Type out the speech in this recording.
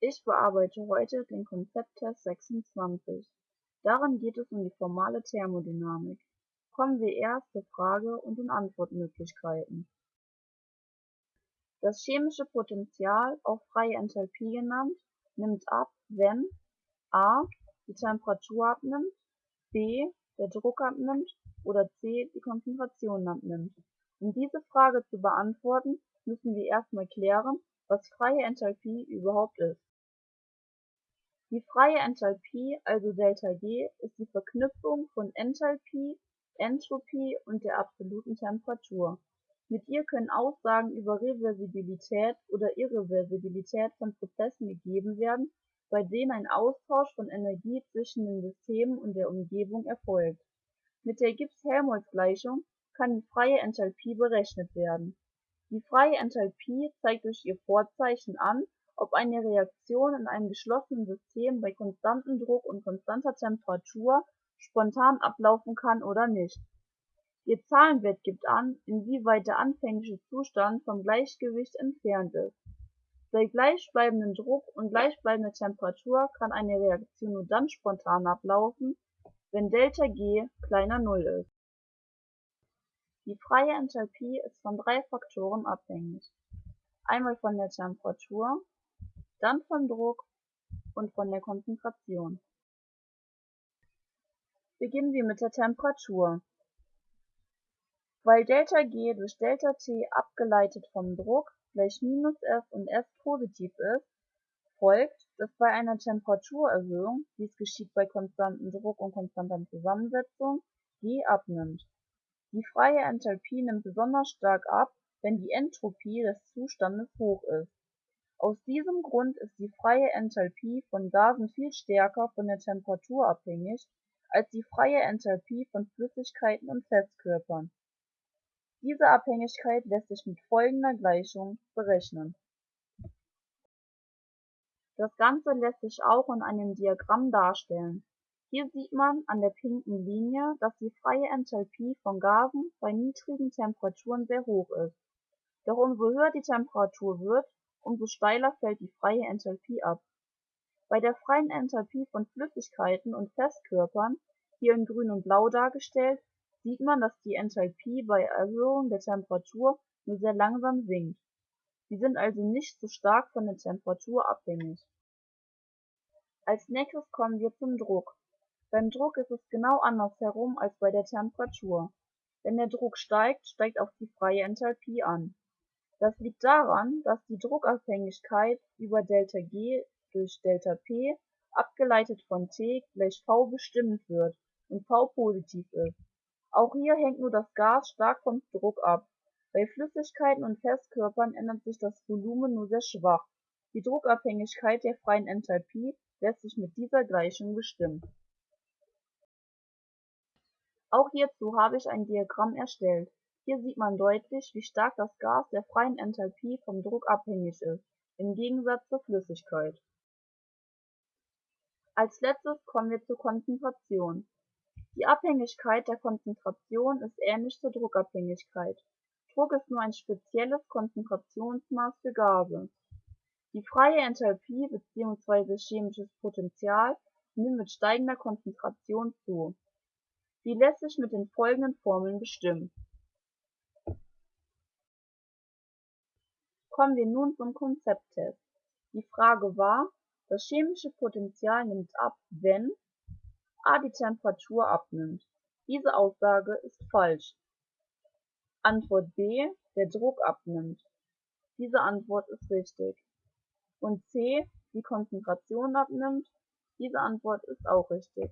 Ich bearbeite heute den Konzepttest 26. Darin geht es um die formale Thermodynamik. Kommen wir erst zur Frage und den Antwortmöglichkeiten. Das chemische Potential, auch freie Enthalpie genannt, nimmt ab, wenn a. die Temperatur abnimmt, b. der Druck abnimmt oder c. die Konzentration abnimmt. Um diese Frage zu beantworten, müssen wir erstmal klären, was freie Enthalpie überhaupt ist. Die freie Enthalpie, also ΔG, ist die Verknüpfung von Enthalpie, Entropie und der absoluten Temperatur. Mit ihr können Aussagen über Reversibilität oder Irreversibilität von Prozessen gegeben werden, bei denen ein Austausch von Energie zwischen den Systemen und der Umgebung erfolgt. Mit der Gibbs-Helmholtz-Gleichung kann die freie Enthalpie berechnet werden die freie Enthalpie zeigt durch ihr Vorzeichen an, ob eine Reaktion in einem geschlossenen System bei konstantem Druck und konstanter Temperatur spontan ablaufen kann oder nicht. Ihr Zahlenwert gibt an, inwieweit der anfängliche Zustand vom Gleichgewicht entfernt ist. Bei gleichbleibendem Druck und gleichbleibender Temperatur kann eine Reaktion nur dann spontan ablaufen, wenn ΔG kleiner Null ist die freie Enthalpie ist von drei Faktoren abhängig: einmal von der Temperatur, dann vom Druck und von der Konzentration. Beginnen wir mit der Temperatur. Weil ΔG durch ΔT abgeleitet vom Druck gleich minus F und S positiv ist, folgt, dass bei einer Temperaturerhöhung, dies geschieht bei konstantem Druck und konstanter Zusammensetzung, G abnimmt die freie Enthalpie nimmt besonders stark ab, wenn die Entropie des Zustandes hoch ist. Aus diesem Grund ist die freie Enthalpie von Gasen viel stärker von der Temperatur abhängig als die freie Enthalpie von Flüssigkeiten und Festkörpern. Diese Abhängigkeit lässt sich mit folgender Gleichung berechnen. Das Ganze lässt sich auch in einem Diagramm darstellen hier sieht man an der pinken Linie, dass die freie Enthalpie von Gasen bei niedrigen Temperaturen sehr hoch ist. Doch umso höher die Temperatur wird, umso steiler fällt die freie Enthalpie ab. Bei der freien Enthalpie von Flüssigkeiten und Festkörpern, hier in grün und blau dargestellt, sieht man, dass die Enthalpie bei Erhöhung der Temperatur nur sehr langsam sinkt. Sie sind also nicht so stark von der Temperatur abhängig. Als nächstes kommen wir zum Druck beim Druck ist es genau andersherum als bei der Temperatur. Wenn der Druck steigt, steigt auch die freie Enthalpie an. Das liegt daran, dass die Druckabhängigkeit über ΔG durch ΔP abgeleitet von T gleich V bestimmt wird und V positiv ist. Auch hier hängt nur das Gas stark vom Druck ab. Bei Flüssigkeiten und Festkörpern ändert sich das Volumen nur sehr schwach. Die Druckabhängigkeit der freien Enthalpie lässt sich mit dieser Gleichung bestimmen auch hierzu habe ich ein Diagramm erstellt. Hier sieht man deutlich, wie stark das Gas der freien Enthalpie vom Druck abhängig ist, im Gegensatz zur Flüssigkeit. Als Letztes kommen wir zur Konzentration. Die Abhängigkeit der Konzentration ist ähnlich zur Druckabhängigkeit. Druck ist nur ein spezielles Konzentrationsmaß für Gase. Die freie Enthalpie bzw. chemisches Potential nimmt mit steigender Konzentration zu Sie lässt sich mit den folgenden Formeln bestimmen. Kommen wir nun zum Konzepttest. Die Frage war, das chemische Potential nimmt ab, wenn a die Temperatur abnimmt. Diese Aussage ist falsch. Antwort B, der Druck abnimmt. Diese Antwort ist richtig. Und C, die Konzentration abnimmt. Diese Antwort ist auch richtig